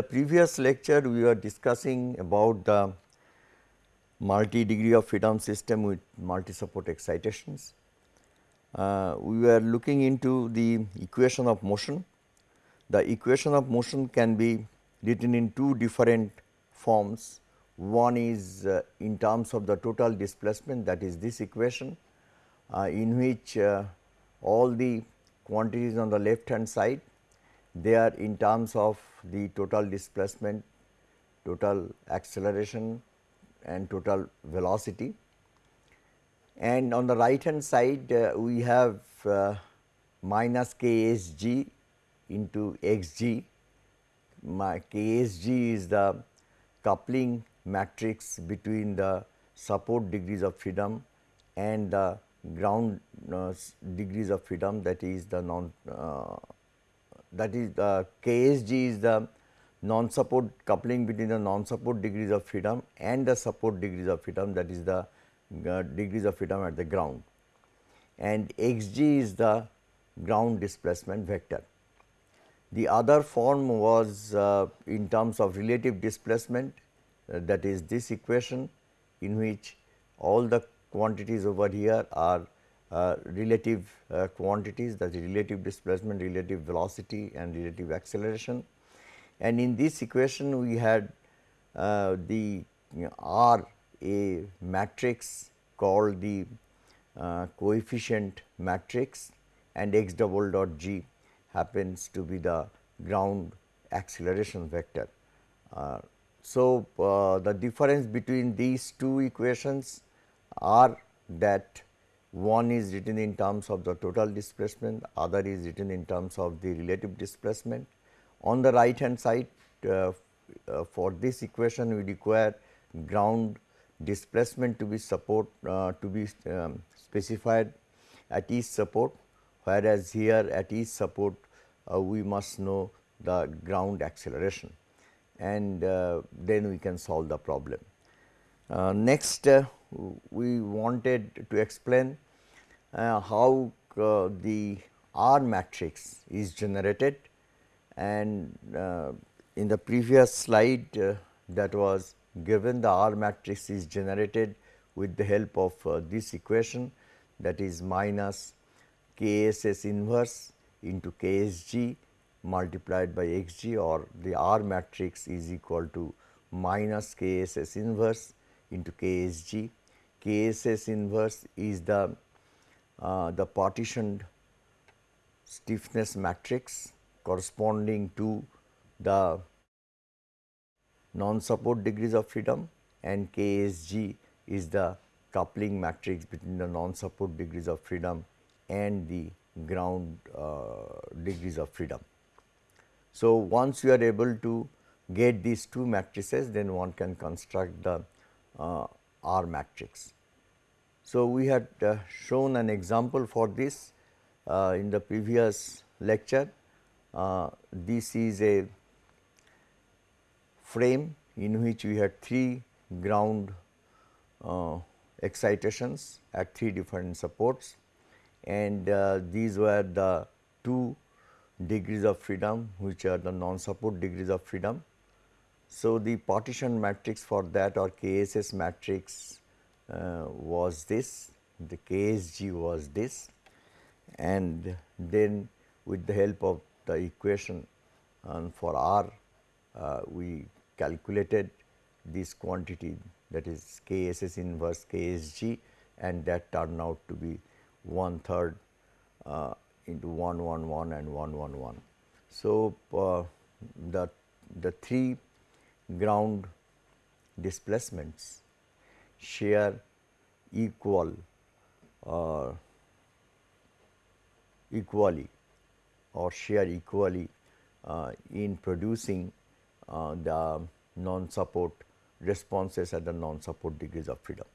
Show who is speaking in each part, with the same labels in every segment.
Speaker 1: the previous lecture we were discussing about the multi degree of freedom system with multi support excitations. Uh, we were looking into the equation of motion. The equation of motion can be written in two different forms. One is uh, in terms of the total displacement that is this equation uh, in which uh, all the quantities on the left hand side they are in terms of the total displacement, total acceleration and total velocity. And on the right hand side uh, we have uh, minus ksg into xg. My ksg is the coupling matrix between the support degrees of freedom and the ground uh, degrees of freedom that is the non uh, that is the KSG is the non support coupling between the non support degrees of freedom and the support degrees of freedom that is the uh, degrees of freedom at the ground and xg is the ground displacement vector. The other form was uh, in terms of relative displacement uh, that is this equation in which all the quantities over here are uh, relative uh, quantities that is relative displacement, relative velocity and relative acceleration. And in this equation we had uh, the you know, R a matrix called the uh, coefficient matrix and x double dot g happens to be the ground acceleration vector. Uh, so, uh, the difference between these two equations are that one is written in terms of the total displacement, other is written in terms of the relative displacement. On the right hand side uh, uh, for this equation we require ground displacement to be support uh, to be um, specified at each support whereas here at each support uh, we must know the ground acceleration and uh, then we can solve the problem. Uh, next we wanted to explain uh, how uh, the R matrix is generated. And uh, in the previous slide uh, that was given the R matrix is generated with the help of uh, this equation that is minus KSS inverse into KSG multiplied by XG or the R matrix is equal to minus KSS inverse into KSG KSS inverse is the uh, the partitioned stiffness matrix corresponding to the non support degrees of freedom and KSG is the coupling matrix between the non support degrees of freedom and the ground uh, degrees of freedom. So, once you are able to get these two matrices then one can construct the uh, R matrix. So, we had uh, shown an example for this uh, in the previous lecture. Uh, this is a frame in which we had three ground uh, excitations at three different supports and uh, these were the two degrees of freedom which are the non support degrees of freedom so, the partition matrix for that or KSS matrix uh, was this, the KSG was this and then with the help of the equation for R uh, we calculated this quantity that is KSS inverse KSG and that turned out to be one third uh, into 111 and 111. So, uh, the, the three ground displacements share equal uh, equally or share equally uh, in producing uh, the non support responses at the non support degrees of freedom.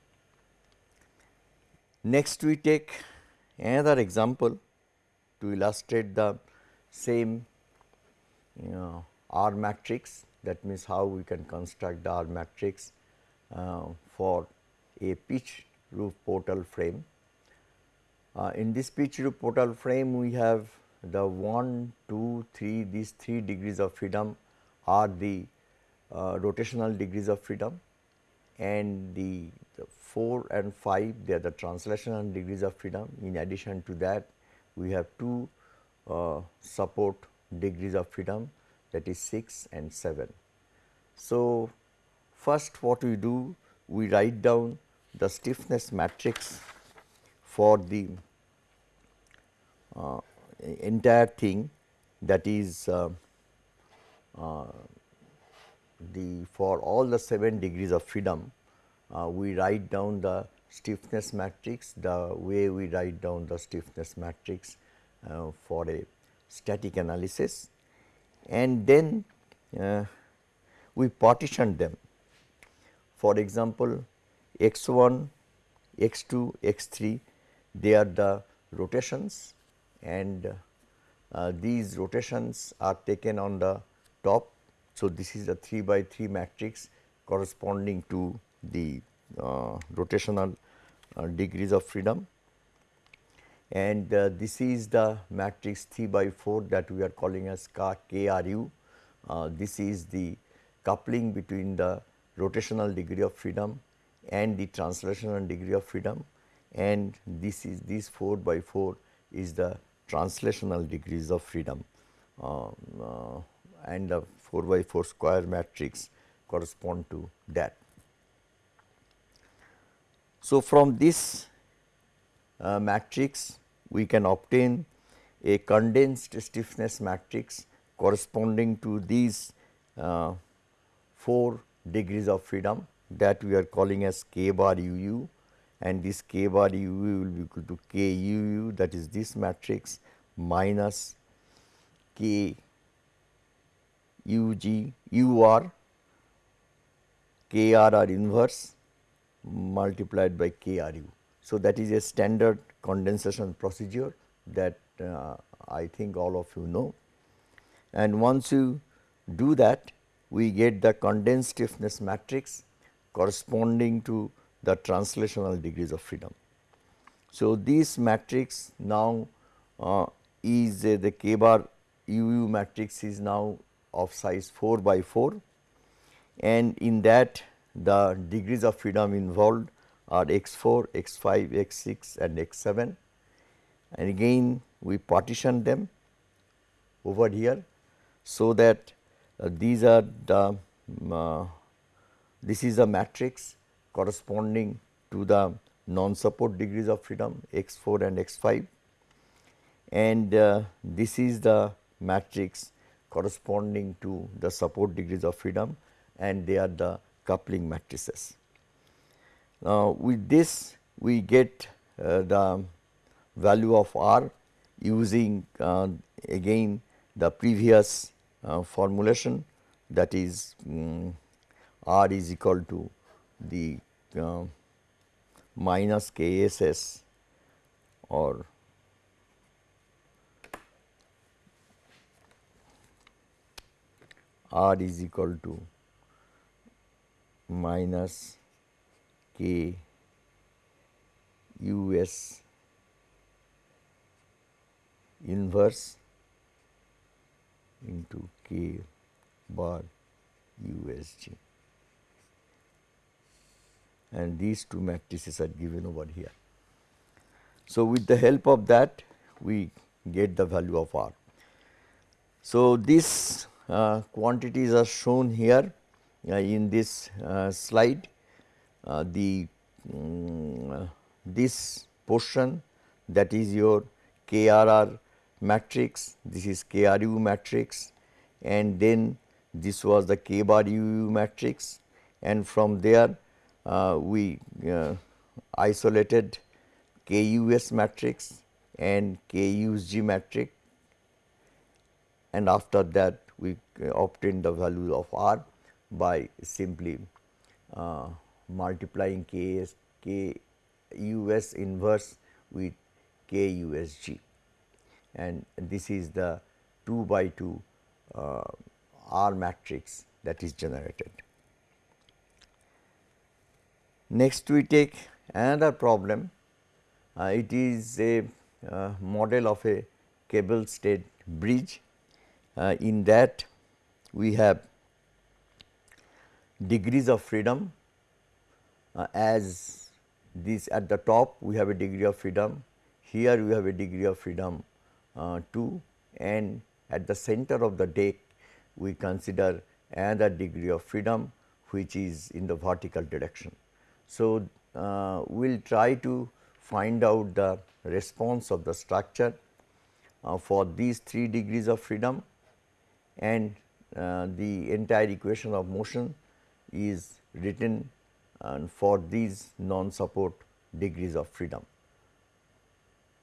Speaker 1: Next we take another example to illustrate the same you know, R matrix that means how we can construct R matrix uh, for a pitch roof portal frame. Uh, in this pitch roof portal frame we have the 1, 2, 3 these 3 degrees of freedom are the uh, rotational degrees of freedom and the, the 4 and 5 they are the translational degrees of freedom. In addition to that we have two uh, support degrees of freedom that is 6 and 7. So, first what we do we write down the stiffness matrix for the uh, entire thing that is uh, uh, the for all the 7 degrees of freedom uh, we write down the stiffness matrix the way we write down the stiffness matrix uh, for a static analysis and then uh, we partition them. For example, x 1, x 2, x 3 they are the rotations and uh, these rotations are taken on the top. So, this is a 3 by 3 matrix corresponding to the uh, rotational uh, degrees of freedom and uh, this is the matrix 3 by 4 that we are calling as KRU. Uh, this is the coupling between the rotational degree of freedom and the translational degree of freedom and this is this 4 by 4 is the translational degrees of freedom um, uh, and the 4 by 4 square matrix correspond to that. So, from this uh, matrix we can obtain a condensed stiffness matrix corresponding to these uh, 4 degrees of freedom that we are calling as k bar u u and this k bar u u will be equal to k u u that is this matrix minus k u g u r k r r inverse multiplied by k r u. So, that is a standard condensation procedure that uh, I think all of you know. And once you do that, we get the condensed stiffness matrix corresponding to the translational degrees of freedom. So, this matrix now uh, is uh, the k bar UU matrix is now of size 4 by 4 and in that the degrees of freedom involved are x 4, x 5, x 6 and x 7 and again we partition them over here. So, that uh, these are the um, uh, this is a matrix corresponding to the non support degrees of freedom x 4 and x 5 and uh, this is the matrix corresponding to the support degrees of freedom and they are the coupling matrices. Now, with this we get uh, the value of R using uh, again the previous uh, formulation. That is um, R is equal to the uh, minus KSS or R is equal to minus K U S inverse into K bar U S G and these two matrices are given over here. So, with the help of that we get the value of R. So, these uh, quantities are shown here uh, in this uh, slide the um, this portion that is your KRR matrix, this is KRU matrix and then this was the K bar UU matrix and from there uh, we uh, isolated KUS matrix and KUSG matrix and after that we obtained the value of R by simply multiplying KS, KUS inverse with KUSG and this is the 2 by 2 uh, R matrix that is generated. Next we take another problem, uh, it is a uh, model of a cable stayed bridge. Uh, in that we have degrees of freedom uh, as this at the top we have a degree of freedom, here we have a degree of freedom uh, 2 and at the center of the deck we consider another degree of freedom which is in the vertical direction. So, uh, we will try to find out the response of the structure uh, for these 3 degrees of freedom. And uh, the entire equation of motion is written and for these non-support degrees of freedom.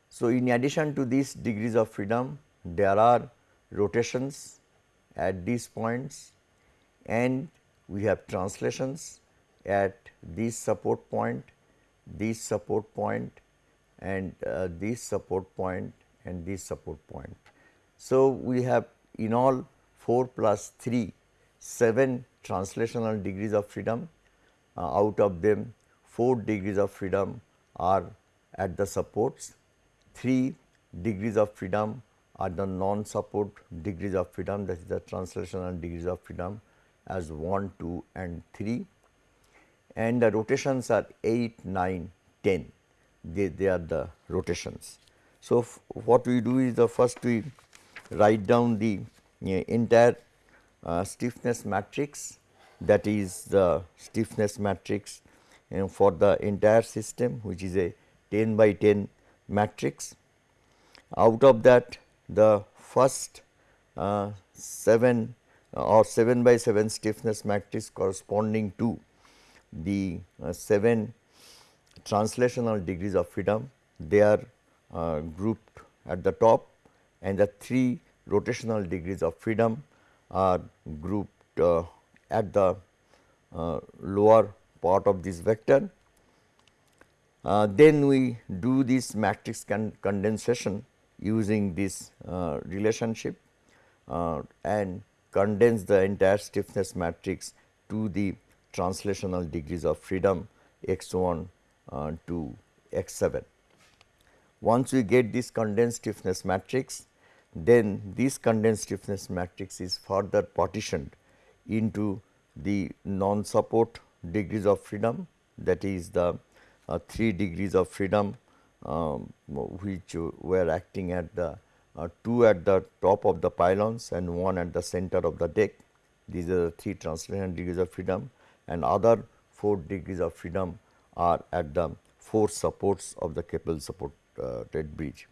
Speaker 1: So, in addition to these degrees of freedom, there are rotations at these points and we have translations at this support point, this support point and uh, this support point and this support point. So, we have in all 4 plus 3 7 translational degrees of freedom uh, out of them 4 degrees of freedom are at the supports, 3 degrees of freedom are the non-support degrees of freedom that is the translational degrees of freedom as 1, 2 and 3 and the rotations are 8, 9, 10 they, they are the rotations. So, what we do is the first we write down the uh, entire uh, stiffness matrix that is the stiffness matrix you know, for the entire system which is a 10 by 10 matrix. Out of that the first uh, 7 uh, or 7 by 7 stiffness matrix corresponding to the uh, 7 translational degrees of freedom they are uh, grouped at the top and the 3 rotational degrees of freedom are grouped uh, at the uh, lower part of this vector. Uh, then we do this matrix con condensation using this uh, relationship uh, and condense the entire stiffness matrix to the translational degrees of freedom x 1 uh, to x 7. Once we get this condensed stiffness matrix, then this condensed stiffness matrix is further partitioned into the non-support degrees of freedom that is the uh, 3 degrees of freedom um, which were acting at the uh, 2 at the top of the pylons and 1 at the center of the deck. These are the 3 translation degrees of freedom and other 4 degrees of freedom are at the 4 supports of the cable supported uh, bridge.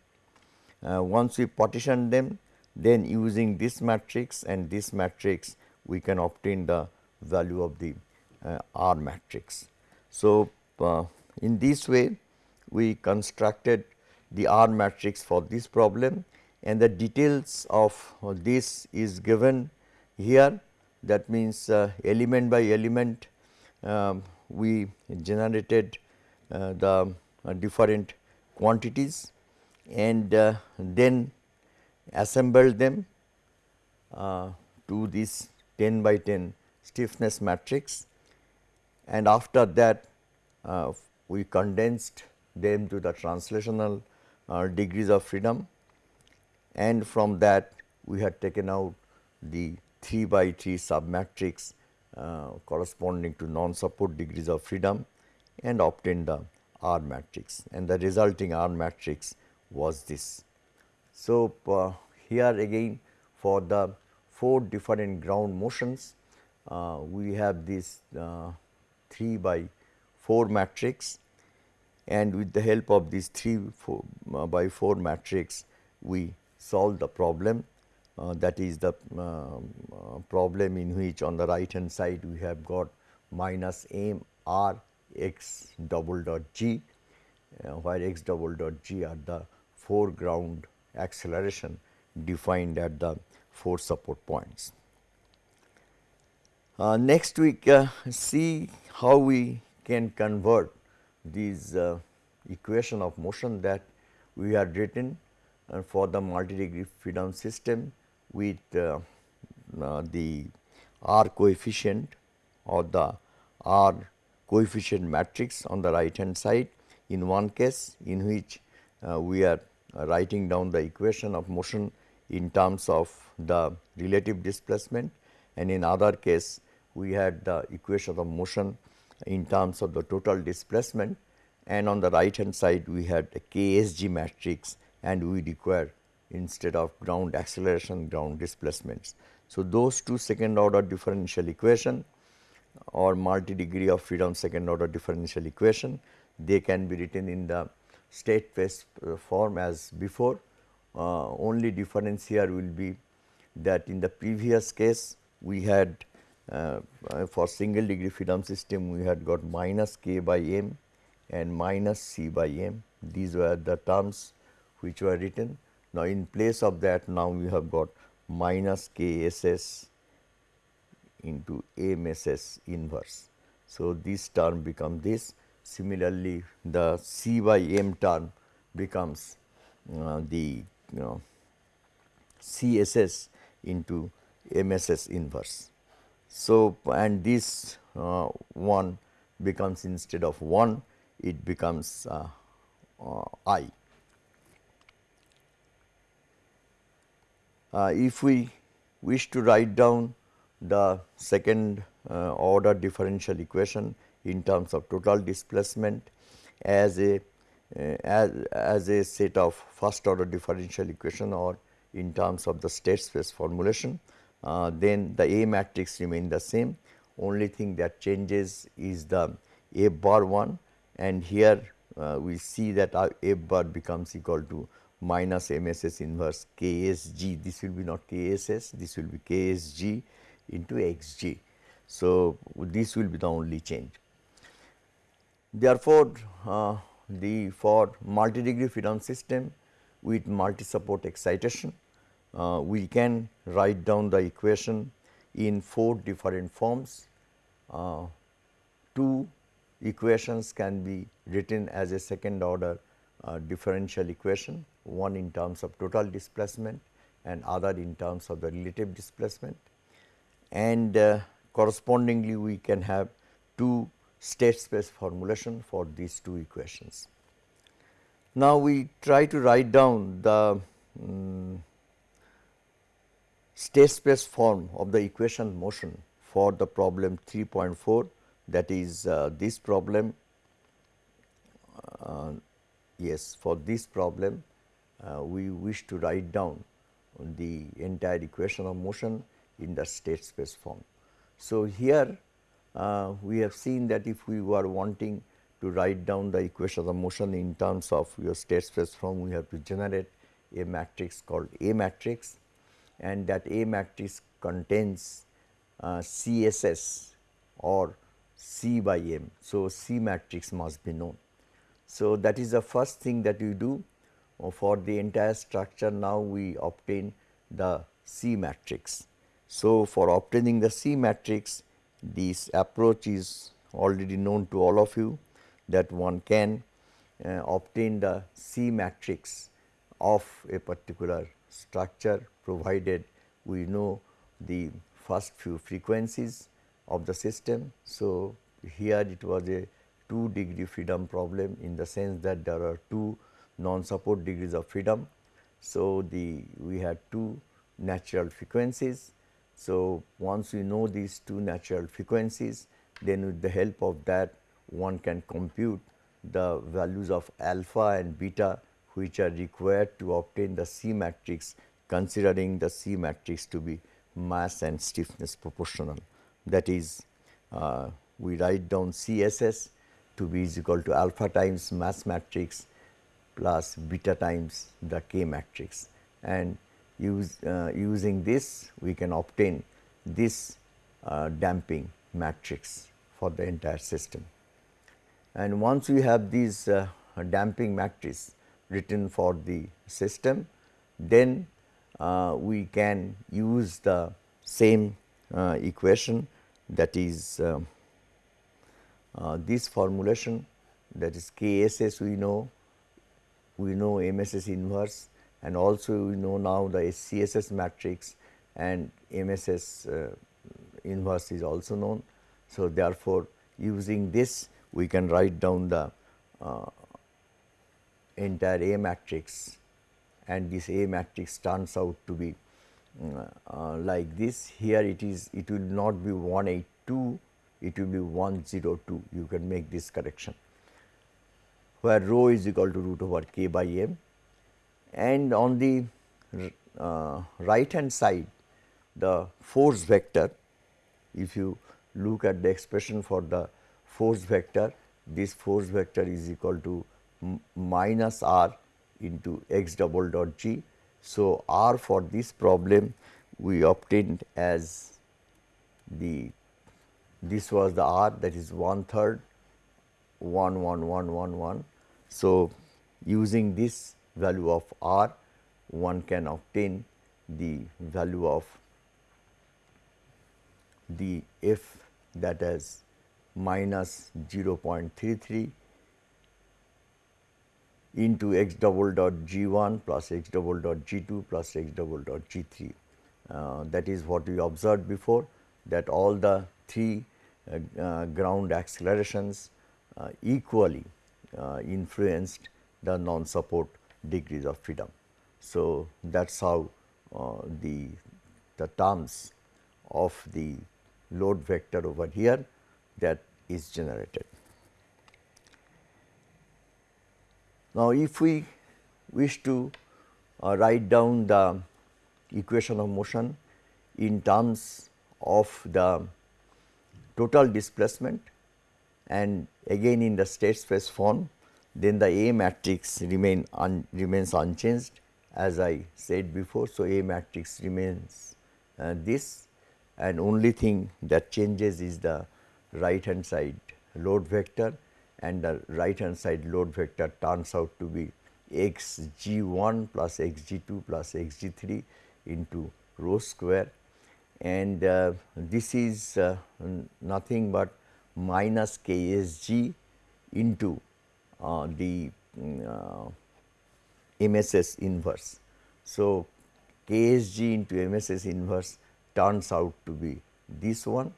Speaker 1: Uh, once we partition them then using this matrix and this matrix we can obtain the value of the uh, R matrix. So, uh, in this way we constructed the R matrix for this problem and the details of this is given here that means uh, element by element um, we generated uh, the uh, different quantities and uh, then assembled them to this 10 by 10 stiffness matrix. And after that uh, we condensed them to the translational uh, degrees of freedom. And from that we had taken out the 3 by 3 submatrix uh, corresponding to non-support degrees of freedom and obtained the R matrix. And the resulting R matrix was this. So, uh, here again for the 4 different ground motions, uh, we have this uh, 3 by 4 matrix. And with the help of this 3 four, uh, by 4 matrix, we solve the problem. Uh, that is the um, uh, problem in which on the right hand side we have got minus m r x double dot g, uh, where x double dot g are the foreground acceleration defined at the 4 support points. Uh, next we uh, see how we can convert these uh, equation of motion that we had written uh, for the multi-degree freedom system with uh, uh, the R coefficient or the R coefficient matrix on the right hand side in one case in which we are writing down the equation of motion in terms of the relative displacement and in other case we had the equation of motion in terms of the total displacement and on the right hand side we had a KSG matrix and we require instead of ground acceleration ground displacements. So, those two second order differential equation or multi degree of freedom second order differential equation they can be written in the state space form as before. Uh, only difference here will be that in the previous case we had uh, for single degree freedom system we had got minus k by m and minus c by m. These were the terms which were written. Now, in place of that now we have got minus k s s into m s s inverse. So, this term become this Similarly, the C by M term becomes uh, the you know, CSS into MSS inverse. So, and this uh, one becomes instead of 1 it becomes uh, uh I. Uh, if we wish to write down the second uh, order differential equation in terms of total displacement as a uh, as, as a set of first order differential equation or in terms of the state space formulation, uh, then the A matrix remain the same. Only thing that changes is the A bar 1 and here uh, we see that our A bar becomes equal to minus MSS inverse KSG. This will be not KSS, this will be KSG into XG. So, this will be the only change. Therefore, uh, the for multi degree freedom system with multi support excitation, uh, we can write down the equation in four different forms. Uh, two equations can be written as a second order uh, differential equation, one in terms of total displacement and other in terms of the relative displacement. And uh, correspondingly, we can have two state space formulation for these two equations. Now, we try to write down the um, state space form of the equation motion for the problem 3.4 that is uh, this problem uh, yes for this problem uh, we wish to write down the entire equation of motion in the state space form. So, here uh, we have seen that if we were wanting to write down the equation of motion in terms of your state space form, we have to generate a matrix called A matrix and that A matrix contains uh, CSS or C by M. So, C matrix must be known. So, that is the first thing that you do uh, for the entire structure now we obtain the C matrix. So, for obtaining the C matrix this approach is already known to all of you that one can uh, obtain the C matrix of a particular structure provided we know the first few frequencies of the system. So, here it was a 2 degree freedom problem in the sense that there are two non support degrees of freedom. So, the we had two natural frequencies so, once we know these two natural frequencies, then with the help of that one can compute the values of alpha and beta which are required to obtain the C matrix considering the C matrix to be mass and stiffness proportional. That is uh, we write down CSS to be is equal to alpha times mass matrix plus beta times the K matrix and use uh, using this we can obtain this uh, damping matrix for the entire system. And once we have these uh, damping matrix written for the system, then uh, we can use the same uh, equation that is um, uh, this formulation that is KSS we know, we know MSS inverse and also we know now the CSS matrix and MSS uh, inverse is also known. So, therefore, using this we can write down the uh, entire A matrix and this A matrix turns out to be uh, uh, like this. Here it is it will not be 182 2 it will be 102 you can make this correction where rho is equal to root over k by m and on the uh, right hand side the force vector if you look at the expression for the force vector this force vector is equal to minus r into x double dot g. So, r for this problem we obtained as the this was the r that is one third 1 1 1 1 1. So, using this value of r one can obtain the value of the f that is minus 0.33 into x double dot g 1 plus x double dot g 2 plus x double dot g 3. Uh, that is what we observed before that all the three uh, uh, ground accelerations uh, equally uh, influenced the non-support degrees of freedom. So, that is how uh, the, the terms of the load vector over here that is generated. Now, if we wish to uh, write down the equation of motion in terms of the total displacement and again in the state space form, then the A matrix remain un, remains unchanged as I said before. So, A matrix remains uh, this and only thing that changes is the right hand side load vector and the right hand side load vector turns out to be x g 1 plus x g 2 plus x g 3 into rho square and uh, this is uh, nothing but minus k s g into uh, the MSS uh, inverse. So, k s g into MSS inverse turns out to be this one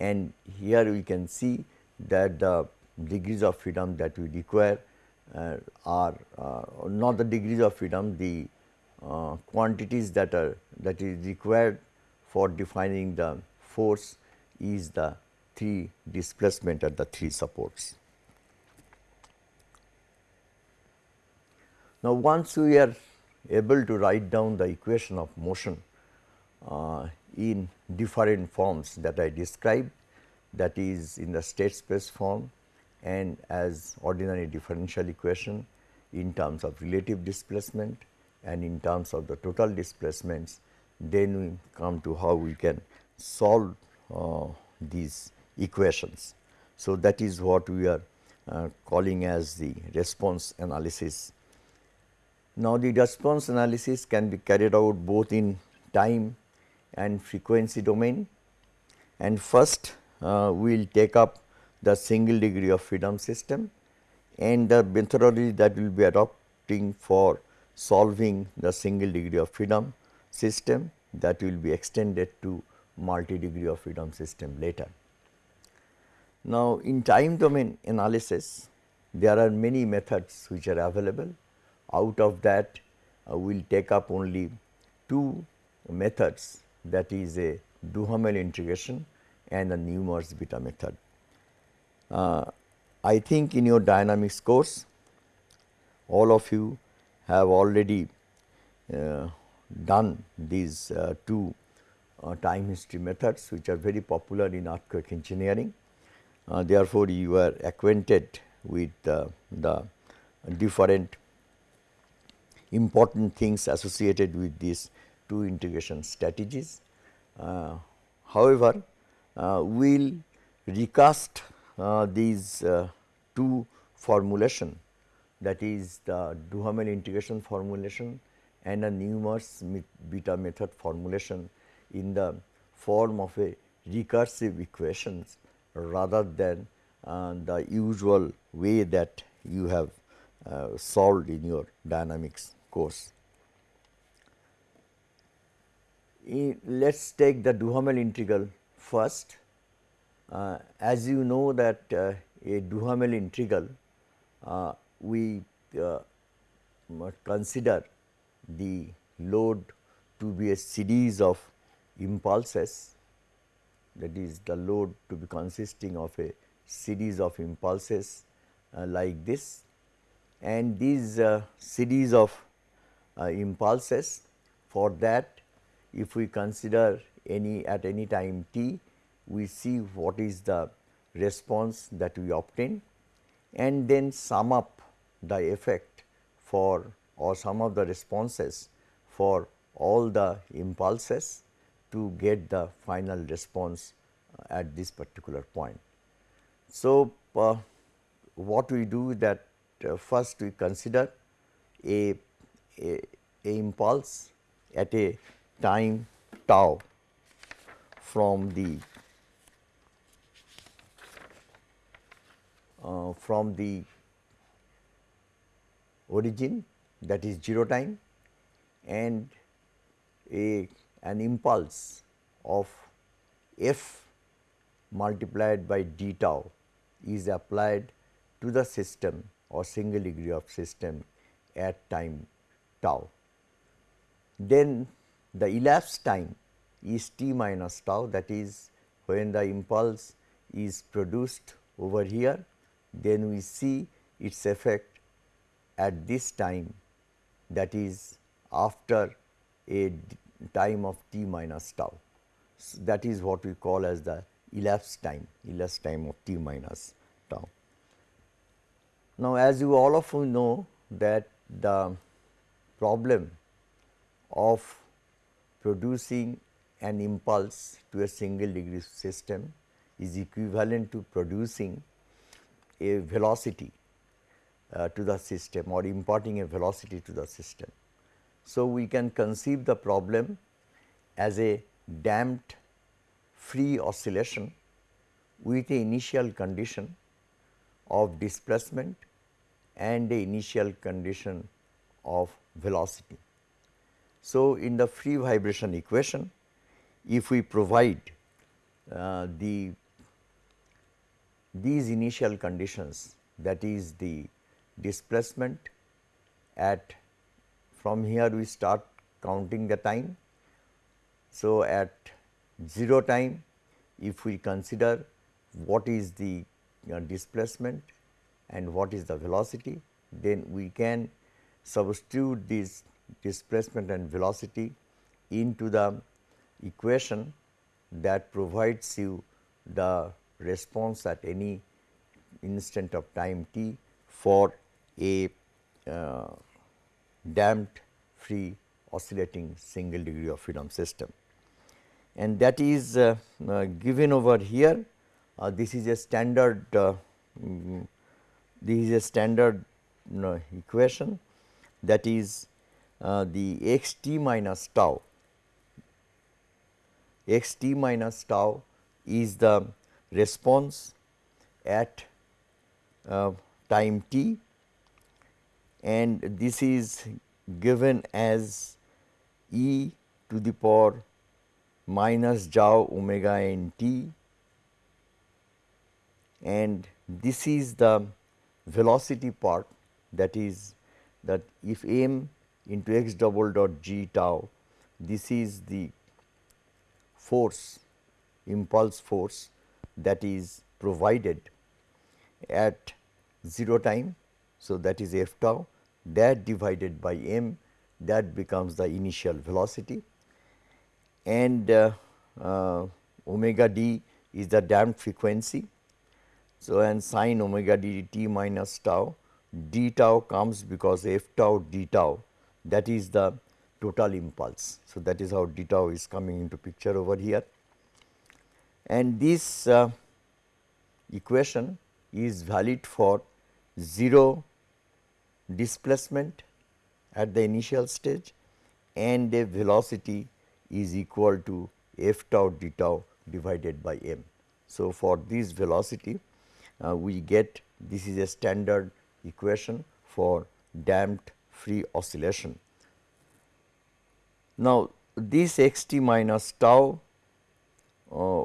Speaker 1: and here we can see that the degrees of freedom that we require uh, are uh, not the degrees of freedom, the uh, quantities that are that is required for defining the force is the three displacement at the three supports. Now, once we are able to write down the equation of motion in different forms that I described that is in the state space form and as ordinary differential equation in terms of relative displacement and in terms of the total displacements, then we come to how we can solve uh, these equations. So, that is what we are uh, calling as the response analysis. Now, the response analysis can be carried out both in time and frequency domain and first uh, we will take up the single degree of freedom system and the methodology that we will be adopting for solving the single degree of freedom system that will be extended to multi degree of freedom system later. Now, in time domain analysis there are many methods which are available out of that uh, we will take up only two methods that is a Duhamel integration and a Newmark's beta method. Uh, I think in your dynamics course all of you have already uh, done these uh, two uh, time history methods which are very popular in earthquake engineering. Uh, therefore, you are acquainted with the different important things associated with these two integration strategies. Uh, however, we will recast uh, these uh, two formulation that is the Duhamel integration formulation and a Newmark's beta method formulation in the form of a recursive equations rather than uh, the usual way that you have uh, solved in your dynamics course. Let us take the Duhamel integral first. Uh, as you know that uh, a Duhamel integral uh, we consider the load to be a series of impulses. That is the load to be consisting of a series of impulses uh, like this. And these uh, series of uh, impulses for that if we consider any at any time t we see what is the response that we obtain and then sum up the effect for or sum of the responses for all the impulses to get the final response uh, at this particular point. So, uh, what we do that uh, first we consider a, a, a impulse at a time tau from the uh, from the origin that is 0 time and a an impulse of f multiplied by d tau is applied to the system or single degree of system at time tau. Then the elapsed time is t minus tau that is when the impulse is produced over here then we see its effect at this time that is after a time of t minus tau. So, that is what we call as the elapsed time, elapsed time of t minus tau. Now, as you all of you know that the problem of producing an impulse to a single degree system is equivalent to producing a velocity uh, to the system or imparting a velocity to the system. So, we can conceive the problem as a damped free oscillation with a initial condition of displacement and a initial condition of velocity. So, in the free vibration equation, if we provide uh, the these initial conditions that is the displacement at from here we start counting the time. So, at 0 time if we consider what is the uh, displacement and what is the velocity then we can substitute this displacement and velocity into the equation that provides you the response at any instant of time t for a uh, damped free oscillating single degree of freedom system. And that is uh, uh, given over here uh, this is a standard um, this is a standard equation that is uh, the x t minus tau. X t minus tau is the response at uh, time t. And this is given as e to the power minus tau omega n t. And this is the velocity part. That is that if m into x double dot g tau this is the force impulse force that is provided at 0 time. So, that is f tau that divided by m that becomes the initial velocity and uh, uh, omega d is the damped frequency. So, and sin omega d t minus tau d tau comes because f tau d tau that is the total impulse. So, that is how d tau is coming into picture over here and this uh, equation is valid for 0 displacement at the initial stage and a velocity is equal to f tau d tau divided by m. So, for this velocity uh, we get this is a standard equation for damped free oscillation. Now, this x t minus tau uh,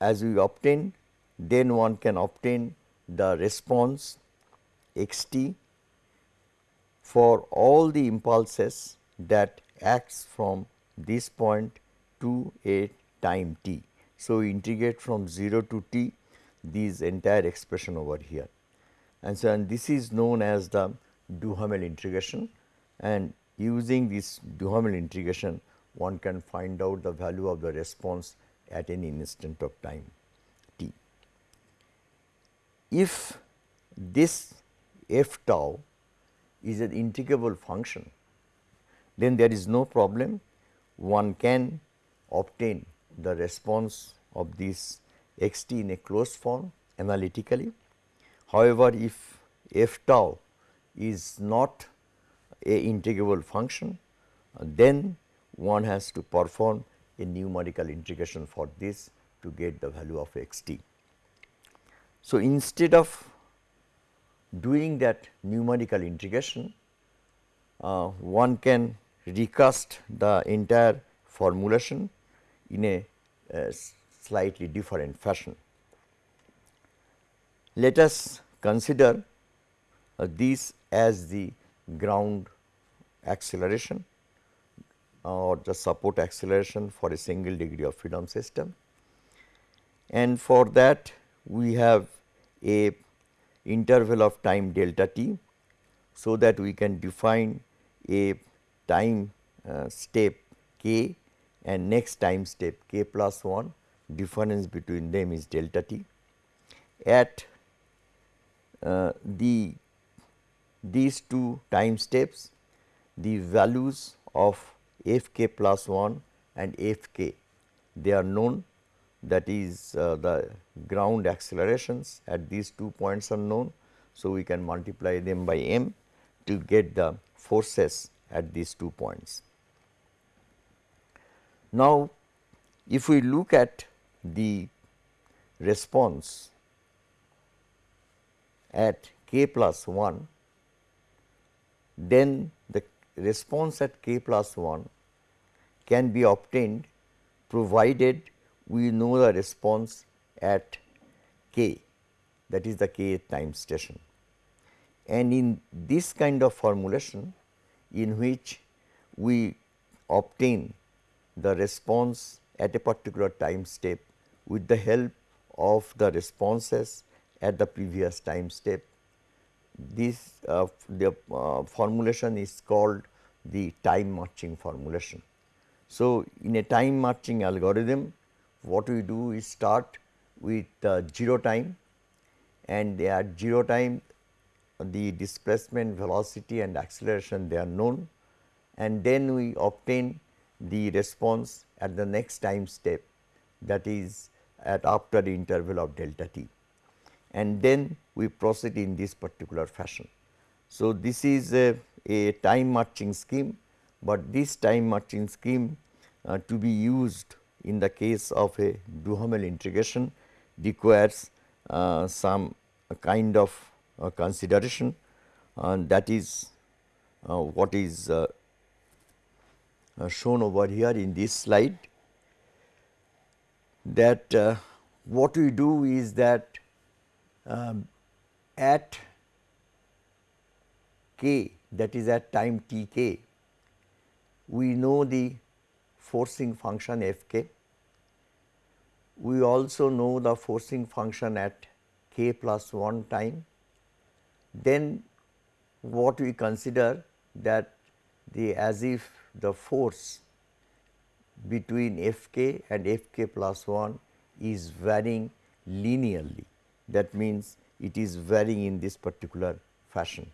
Speaker 1: as we obtain then one can obtain the response x t for all the impulses that acts from this point to a time t. So, we integrate from 0 to t this entire expression over here and so and this is known as the Duhamel integration and using this Duhamel integration one can find out the value of the response at any instant of time t. If this f tau is an integrable function, then there is no problem one can obtain the response of this x t in a closed form analytically. However, if f tau is not a integrable function, then one has to perform a numerical integration for this to get the value of x t. So, instead of doing that numerical integration, uh, one can recast the entire formulation in a, a slightly different fashion. Let us consider uh, this as the ground acceleration or the support acceleration for a single degree of freedom system. And for that we have a interval of time delta t, so that we can define a time uh, step k and next time step k plus 1 difference between them is delta t. At uh, the these two time steps the values of f k plus 1 and f k they are known that is uh, the ground accelerations at these two points are known. So, we can multiply them by m to get the forces at these two points. Now, if we look at the response at k plus 1, then the response at k plus 1 can be obtained provided we know the response at k that is the k time station. And in this kind of formulation in which we obtain the response at a particular time step with the help of the responses at the previous time step. This uh, the uh, formulation is called the time marching formulation. So, in a time marching algorithm what we do is start with uh, 0 time and at 0 time the displacement velocity and acceleration they are known and then we obtain the response at the next time step that is at after the interval of delta t and then we proceed in this particular fashion. So, this is a, a time marching scheme, but this time marching scheme uh, to be used in the case of a Duhamel integration requires uh, some kind of uh, consideration and that is uh, what is uh, uh, shown over here in this slide that what we do is that um, at k that is at time t k we know the forcing function f k. We also know the forcing function at k plus 1 time. Then what we consider that the as if the force between f k and f k plus 1 is varying linearly. That means, it is varying in this particular fashion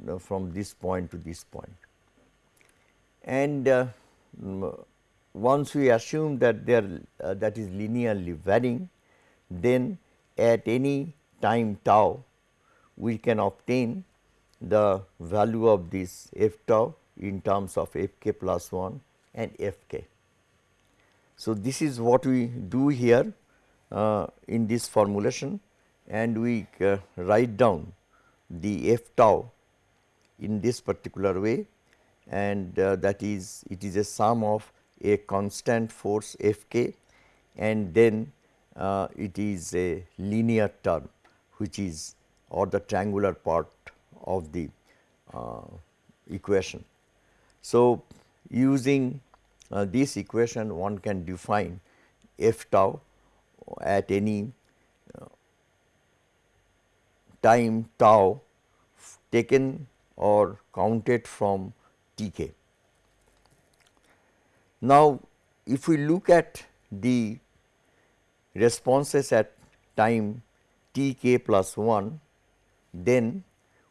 Speaker 1: you know, from this point to this point. And uh, once we assume that they are uh, that is linearly varying, then at any time tau we can obtain the value of this f tau in terms of f k plus 1 and f k. So, this is what we do here uh, in this formulation and we uh, write down the f tau in this particular way and uh, that is it is a sum of a constant force F k and then uh, it is a linear term which is or the triangular part of the uh, equation. So, using uh, this equation one can define f tau at any time tau taken or counted from T k. Now, if we look at the responses at time t k plus 1, then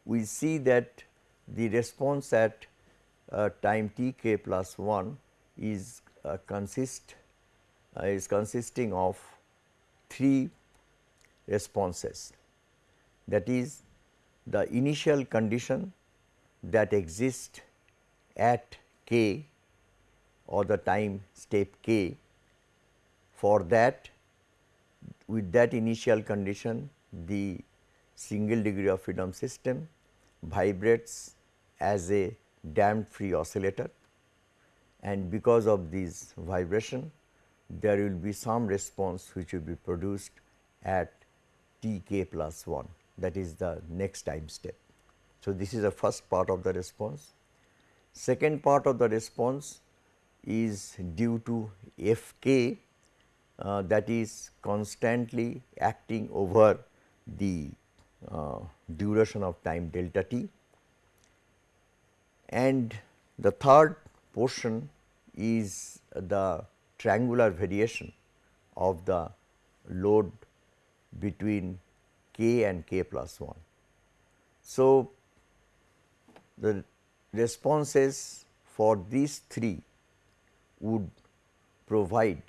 Speaker 1: we see that the response at uh, time t k plus 1 is uh, consist uh, is consisting of three responses that is the initial condition that exists at k or the time step k. For that with that initial condition the single degree of freedom system vibrates as a damped free oscillator. And because of this vibration there will be some response which will be produced at t k plus 1 that is the next time step. So, this is the first part of the response. Second part of the response is due to f k uh, that is constantly acting over the uh, duration of time delta t. And the third portion is the triangular variation of the load between k and k plus 1. So, the responses for these three would provide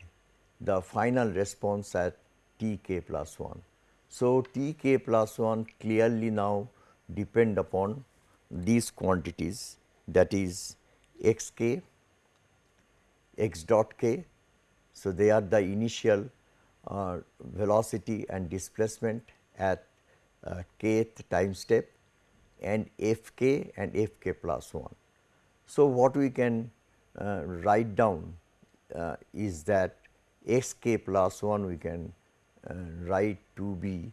Speaker 1: the final response at t k plus 1. So, t k plus 1 clearly now depend upon these quantities that is x k, x dot k. So, they are the initial uh, velocity and displacement at uh, kth time step and f k and f k plus 1. So, what we can uh, write down uh, is that x k plus 1 we can uh, write to be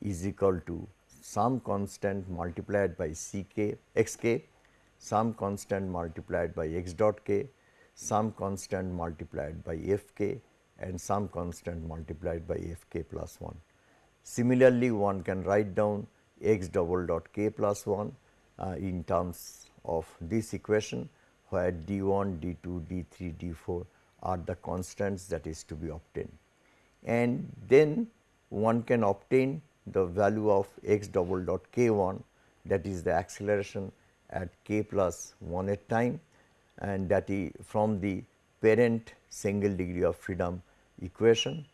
Speaker 1: is equal to some constant multiplied by c k x k, some constant multiplied by x dot k, some constant multiplied by f k and some constant multiplied by f k plus 1. Similarly, one can write down x double dot k plus 1 uh, in terms of this equation where d 1, d 2, d 3, d 4 are the constants that is to be obtained. And then one can obtain the value of x double dot k 1 that is the acceleration at k plus 1 at time and that is from the parent single degree of freedom equation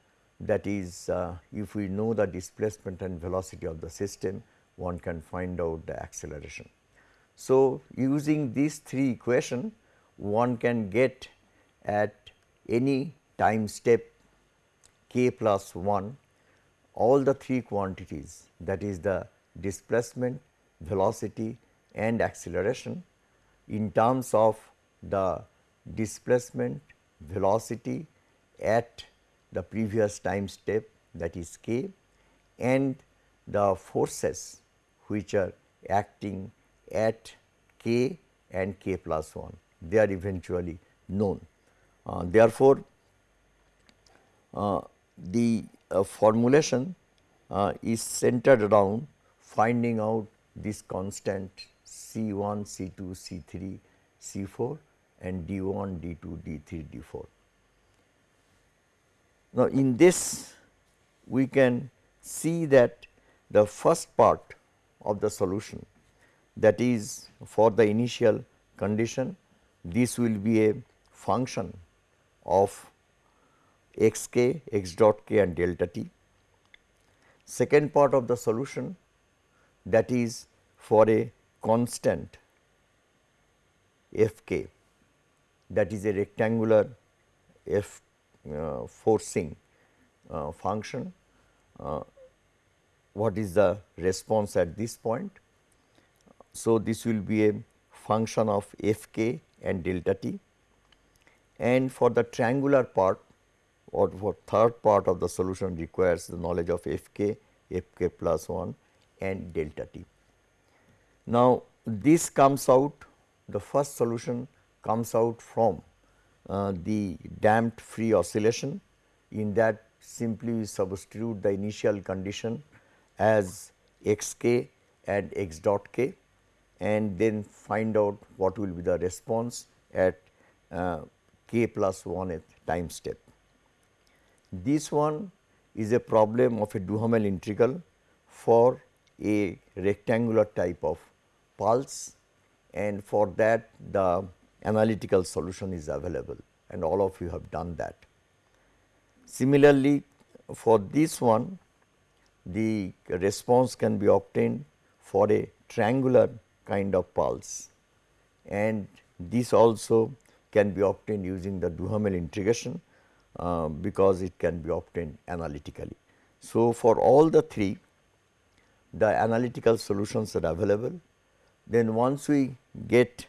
Speaker 1: that is uh, if we know the displacement and velocity of the system one can find out the acceleration. So, using these three equation one can get at any time step k plus 1 all the three quantities that is the displacement, velocity and acceleration in terms of the displacement, velocity at the previous time step that is k and the forces which are acting at k and k plus 1 they are eventually known. Uh, therefore, uh, the uh, formulation uh, is centered around finding out this constant C 1, C 2, C 3, C 4 and D 1, D 2, D 3, D 4. Now, in this we can see that the first part of the solution that is for the initial condition this will be a function of x k, x dot k and delta t. Second part of the solution that is for a constant f k that is a rectangular f forcing uh, function. Uh, what is the response at this point? So, this will be a function of f k and delta t and for the triangular part or for third part of the solution requires the knowledge of f k, f k plus 1 and delta t. Now, this comes out the first solution comes out from uh, the damped free oscillation in that simply substitute the initial condition as x k and x dot k and then find out what will be the response at uh, k plus 1th time step. This one is a problem of a Duhamel integral for a rectangular type of pulse and for that the analytical solution is available and all of you have done that. Similarly, for this one the response can be obtained for a triangular kind of pulse and this also can be obtained using the Duhamel integration uh, because it can be obtained analytically. So, for all the three the analytical solutions are available. Then once we get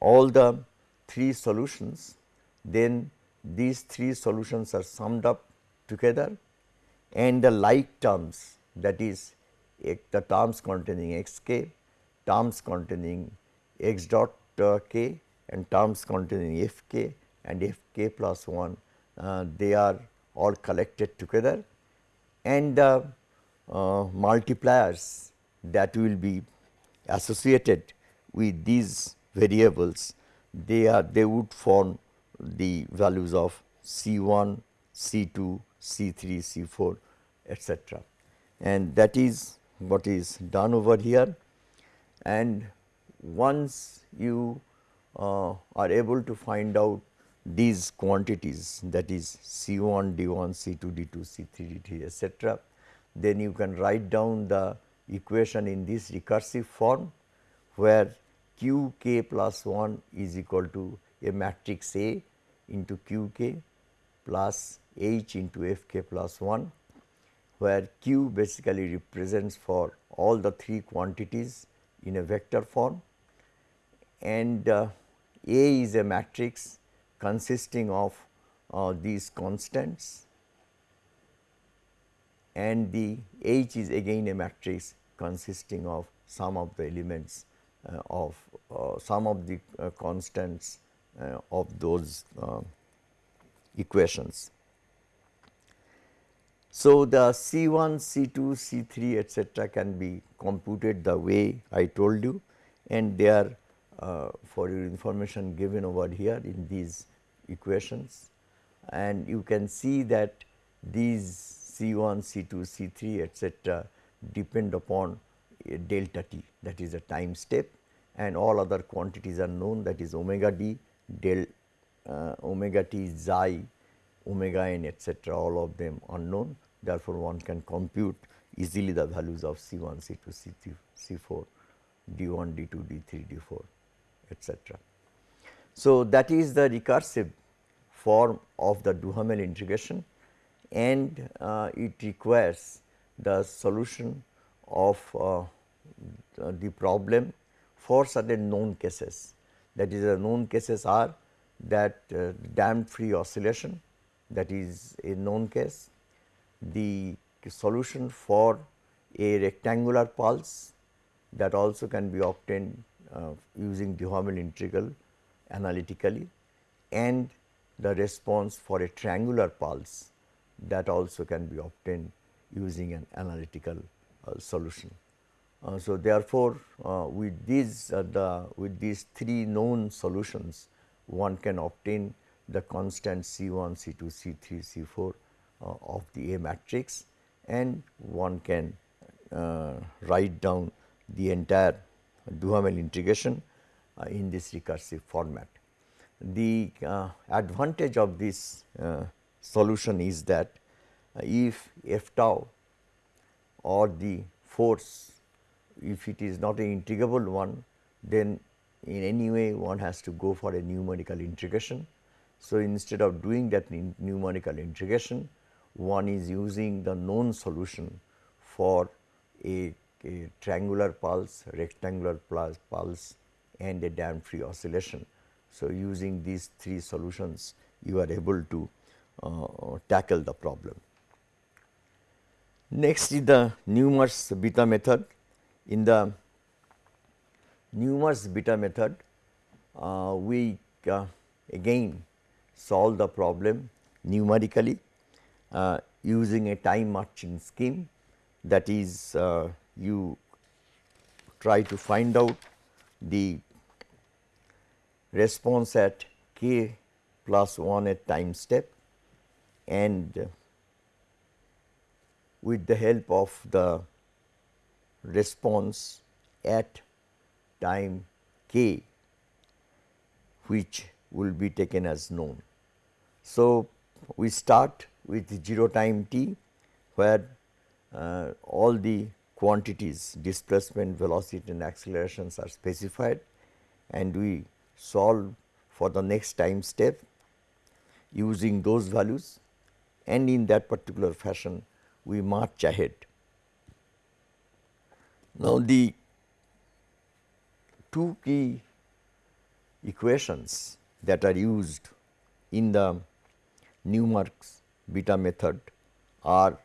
Speaker 1: all the three solutions, then these three solutions are summed up together and the like terms that is the terms containing x k, terms containing x dot uh, k and terms containing f k and f k plus 1 uh, they are all collected together. And the uh, multipliers that will be associated with these variables they are they would form the values of C 1, C 2, C 3, C 4 etcetera. And that is what is done over here and once you uh, are able to find out these quantities that is C 1, D 1, C 2, D 2, C 3, D 3 etcetera, then you can write down the equation in this recursive form where q k plus 1 is equal to a matrix A into q k plus h into f k plus 1 where q basically represents for all the three quantities in a vector form. And uh, A is a matrix consisting of uh, these constants. And the H is again a matrix consisting of some of the elements of uh, some of the uh, constants uh, of those uh, equations. So, the C 1, C 2, C 3 etcetera can be computed the way I told you and they are uh, for your information given over here in these equations and you can see that these C 1, C 2, C 3 etcetera depend upon delta t that is a time step and all other quantities are known that is omega d, del uh, omega t, xi, omega n etcetera all of them unknown therefore, one can compute easily the values of C 1, C 2, C 3, C 4, D 1, D 2, D 3, D 4 etcetera. So, that is the recursive form of the Duhamel integration and uh, it requires the solution of uh, the problem for certain known cases. That is the known cases are that uh, damped free oscillation that is a known case, the solution for a rectangular pulse that also can be obtained uh, using Duhamel integral analytically and the response for a triangular pulse that also can be obtained using an analytical uh, solution. Uh, so, therefore, uh, with these uh, the with these three known solutions one can obtain the constant C 1, C 2, C 3, C 4 uh, of the A matrix and one can uh, write down the entire Duhamel integration in this recursive format. The advantage of this solution is that if f tau or the force if it is not an integrable one then in any way one has to go for a numerical integration. So, instead of doing that numerical integration one is using the known solution for a, a triangular pulse, rectangular pulse and a damped free oscillation. So, using these three solutions you are able to uh, tackle the problem. Next is the Newmark's beta method. In the Newmark's beta method, uh, we uh, again solve the problem numerically. Uh, using a time marching scheme that is uh, you try to find out the response at k plus 1 at time step and with the help of the response at time k which will be taken as known. So, we start with 0 time t where uh, all the quantities displacement, velocity and accelerations are specified and we solve for the next time step using those values and in that particular fashion we march ahead. Now, the two key equations that are used in the Newmark's beta method are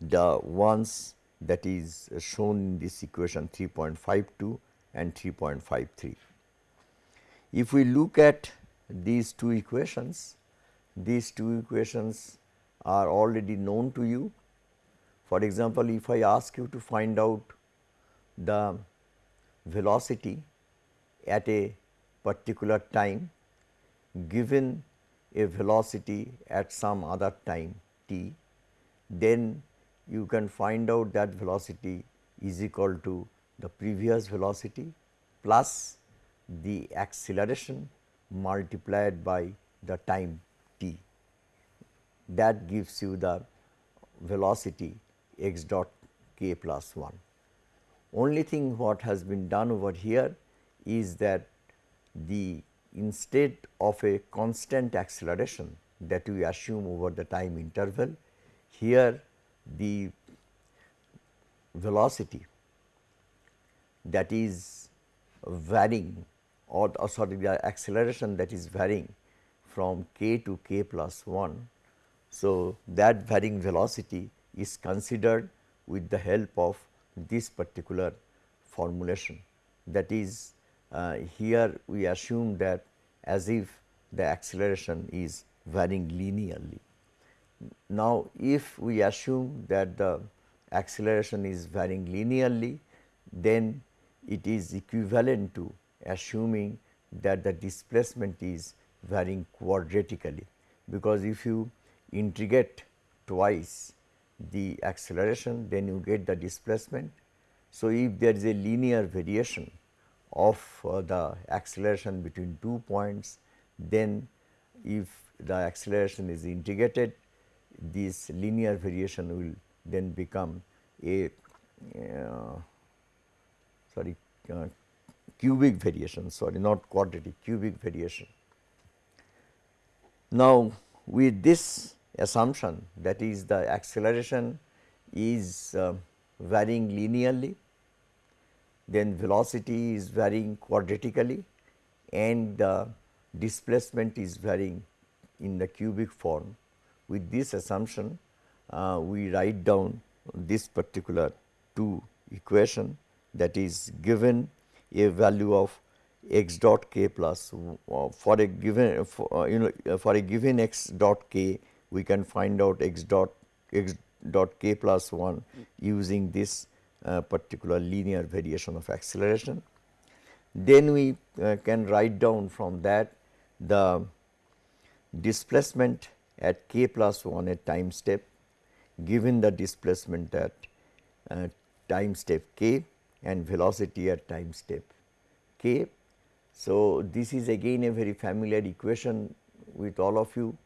Speaker 1: the ones that is shown in this equation 3.52 and 3.53. If we look at these two equations, these two equations are already known to you. For example, if I ask you to find out the velocity at a particular time given a velocity at some other time t, then you can find out that velocity is equal to the previous velocity plus the acceleration multiplied by the time t. That gives you the velocity x dot k plus 1. Only thing what has been done over here is that the instead of a constant acceleration that we assume over the time interval, here the velocity that is varying or, or sorry the acceleration that is varying from k to k plus 1. So, that varying velocity is considered with the help of this particular formulation that is uh, here we assume that as if the acceleration is varying linearly. Now, if we assume that the acceleration is varying linearly, then it is equivalent to assuming that the displacement is varying quadratically, because if you integrate twice the acceleration then you get the displacement. So, if there is a linear variation of uh, the acceleration between two points, then if the acceleration is integrated this linear variation will then become a uh, sorry uh, cubic variation sorry not quadratic cubic variation. Now, with this assumption that is the acceleration is uh, varying linearly then velocity is varying quadratically and the displacement is varying in the cubic form. With this assumption, uh, we write down this particular two equation that is given a value of x dot k plus uh, for a given for, uh, you know uh, for a given x dot k we can find out x dot x dot k plus 1 using this uh, particular linear variation of acceleration. Then we uh, can write down from that the displacement at k plus 1 at time step given the displacement at uh, time step k and velocity at time step k. So, this is again a very familiar equation with all of you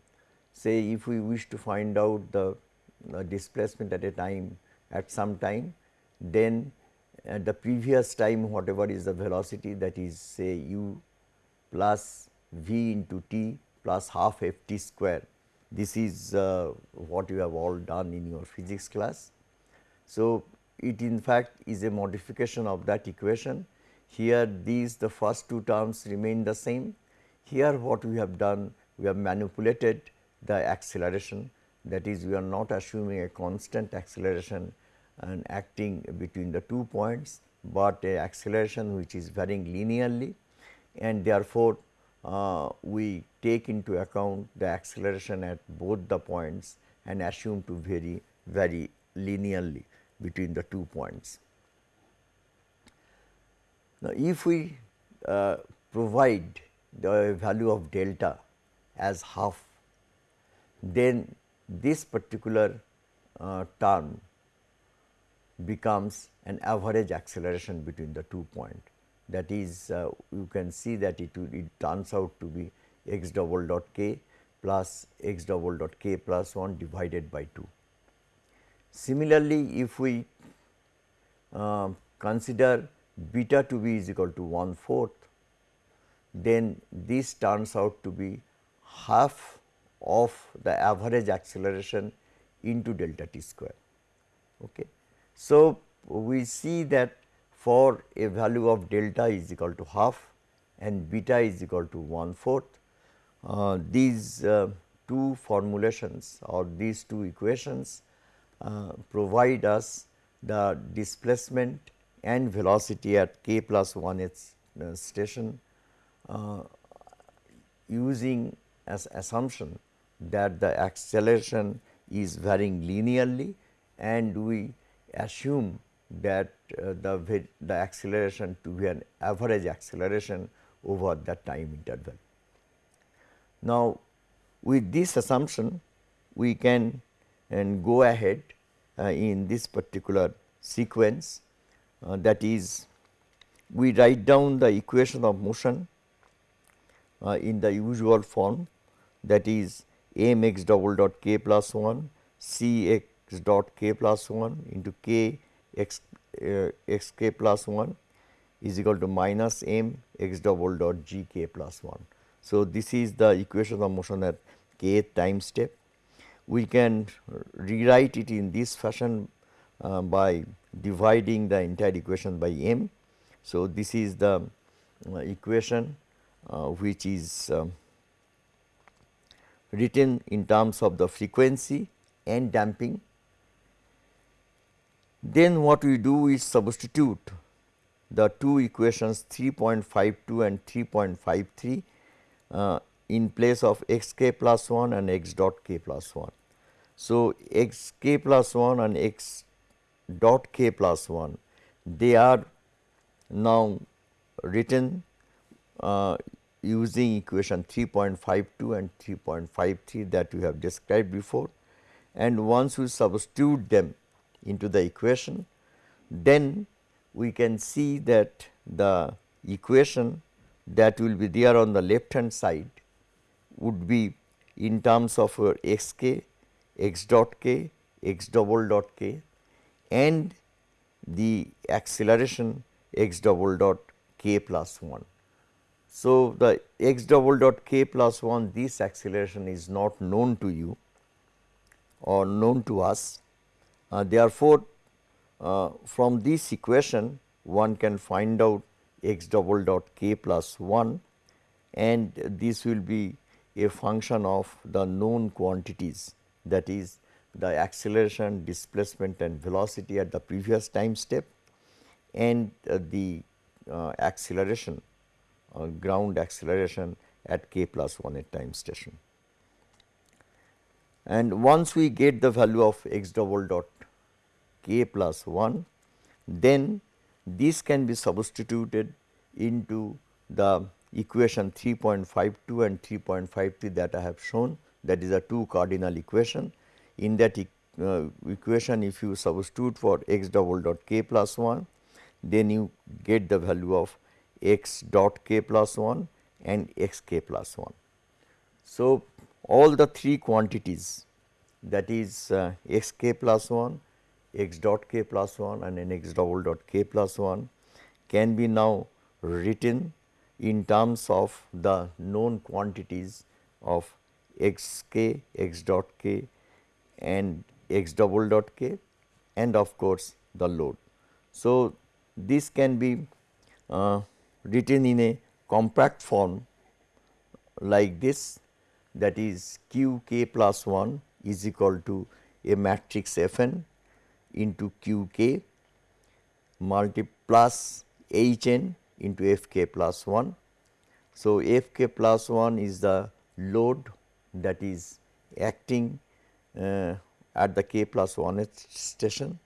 Speaker 1: say if we wish to find out the uh, displacement at a time at some time then at the previous time whatever is the velocity that is say u plus v into t plus half f t square this is uh, what you have all done in your physics class. So, it in fact is a modification of that equation. Here these the first two terms remain the same. Here what we have done, we have manipulated the acceleration that is we are not assuming a constant acceleration and acting between the two points, but a acceleration which is varying linearly and therefore, uh, we take into account the acceleration at both the points and assume to vary very linearly between the two points. Now, if we uh, provide the value of delta as half, then this particular uh, term becomes an average acceleration between the two points. That is uh, you can see that it, it turns out to be x double dot k plus x double dot k plus 1 divided by 2. Similarly, if we uh, consider beta to be is equal to 1 fourth, then this turns out to be half of the average acceleration into delta t square. Okay. So, we see that for a value of delta is equal to half and beta is equal to one fourth, uh, these uh, two formulations or these two equations uh, provide us the displacement and velocity at k plus 1 h uh, station uh, using as assumption that the acceleration is varying linearly and we assume that uh, the, the acceleration to be an average acceleration over that time interval. Now, with this assumption we can and go ahead uh, in this particular sequence uh, that is we write down the equation of motion uh, in the usual form that is m x double dot k plus 1 c x dot k plus 1 into k x uh, x k plus 1 is equal to minus m x double dot g k plus 1. So, this is the equation of motion at k time step. We can rewrite it in this fashion uh, by dividing the entire equation by m. So, this is the uh, equation uh, which is um, written in terms of the frequency and damping. Then what we do is substitute the two equations 3.52 and 3.53 uh, in place of x k plus 1 and x dot k plus 1. So, x k plus 1 and x dot k plus 1 they are now written uh, using equation 3.52 and 3.53 that we have described before and once we substitute them into the equation then we can see that the equation that will be there on the left hand side would be in terms of x k, x dot k, x double dot k and the acceleration x double dot k plus 1. So, the x double dot k plus 1 this acceleration is not known to you or known to us. Uh, therefore, uh, from this equation one can find out x double dot k plus 1 and this will be a function of the known quantities that is the acceleration, displacement and velocity at the previous time step and uh, the uh, acceleration ground acceleration at k plus 1 at time station. And once we get the value of x double dot k plus 1, then this can be substituted into the equation 3.52 and 3.53 that I have shown that is a two cardinal equation. In that e uh, equation if you substitute for x double dot k plus 1 then you get the value of x dot k plus 1 and x k plus 1. So, all the three quantities that is uh, x k plus 1, x dot k plus 1 and n x double dot k plus 1 can be now written in terms of the known quantities of x k, x dot k and x double dot k and of course, the load. So, this can be uh, written in a compact form like this that is q k plus 1 is equal to a matrix f n into q k multi plus h n into f k plus 1. So, f k plus 1 is the load that is acting uh, at the k plus 1 station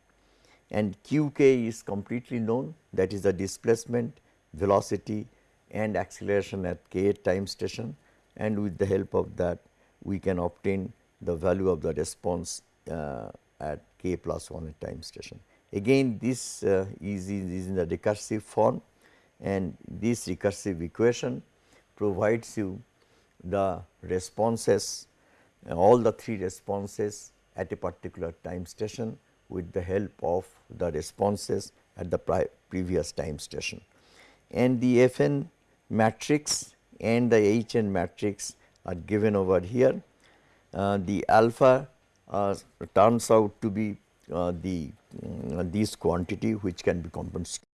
Speaker 1: and qk is completely known that is the displacement, velocity and acceleration at k time station and with the help of that we can obtain the value of the response uh, at k plus 1 time station. Again this uh, is, is in the recursive form and this recursive equation provides you the responses all the three responses at a particular time station with the help of the responses at the previous time station. And the Fn matrix and the Hn matrix are given over here. Uh, the alpha uh, turns out to be uh, the uh, this quantity which can be compensated.